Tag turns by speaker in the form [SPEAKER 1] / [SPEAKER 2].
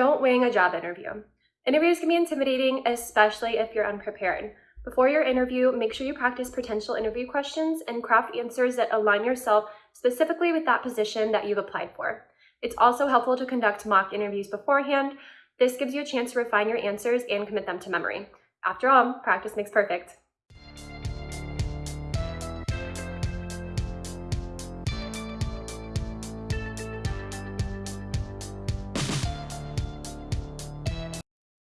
[SPEAKER 1] Don't wing a job interview. Interviews can be intimidating, especially if you're unprepared. Before your interview, make sure you practice potential interview questions and craft answers that align yourself specifically with that position that you've applied for. It's also helpful to conduct mock interviews beforehand. This gives you a chance to refine your answers and commit them to memory. After all, practice makes perfect.